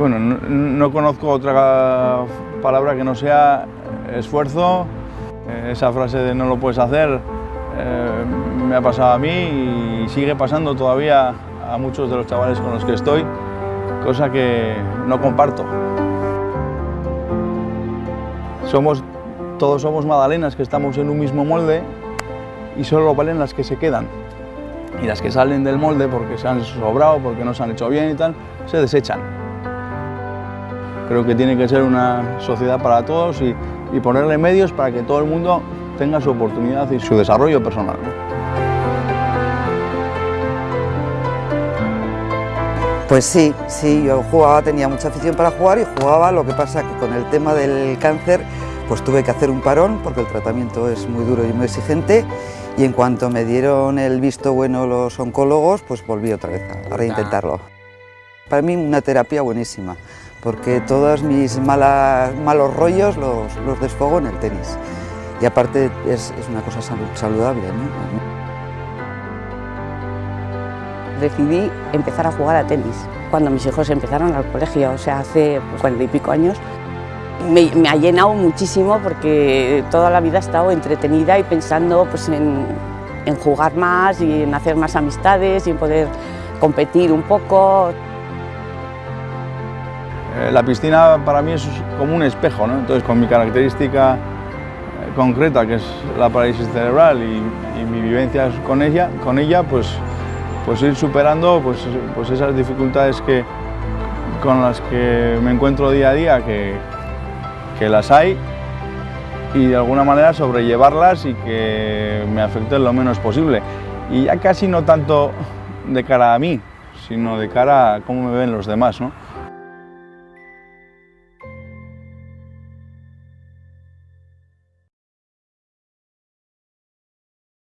Bueno, no, no, conozco otra palabra que no sea esfuerzo. Esa frase de no lo puedes hacer eh, me ha pasado a mí y sigue pasando todavía a muchos de los chavales con los que estoy, cosa que no comparto. Somos, todos somos magdalenas que estamos en un mismo molde y solo valen las que se quedan. Y las que salen del molde porque se han sobrado, porque no se han hecho bien y tal, se desechan. Creo que tiene que ser una sociedad para todos y, y ponerle medios para que todo el mundo tenga su oportunidad y su desarrollo personal. Pues sí, sí, yo jugaba, tenía mucha afición para jugar y jugaba, lo que pasa que con el tema del cáncer pues tuve que hacer un parón porque el tratamiento es muy duro y muy exigente y en cuanto me dieron el visto bueno los oncólogos, pues volví otra vez a reintentarlo. Para mí una terapia buenísima, porque todos mis malas, malos rollos los, los desfogo en el tenis. Y aparte es, es una cosa saludable. Decidí empezar a jugar a tenis. Cuando mis hijos empezaron al colegio, o sea, hace cuarenta y pico años, me, me, ha llenado muchísimo porque toda la vida he estado entretenida y pensando pues, en, en jugar más y en hacer más amistades y en poder competir un poco. Eh, la piscina para mí es como un espejo, ¿no? entonces con mi característica concreta que es la parálisis cerebral y, y mi vivencia con ella, con ella pues, pues ir superando pues, pues esas dificultades que, con las que me encuentro día a día, que, que las hay, y de alguna manera sobrellevarlas y que me afecten lo menos posible. Y ya casi no tanto de cara a mí, sino de cara a cómo me ven los demás. ¿no?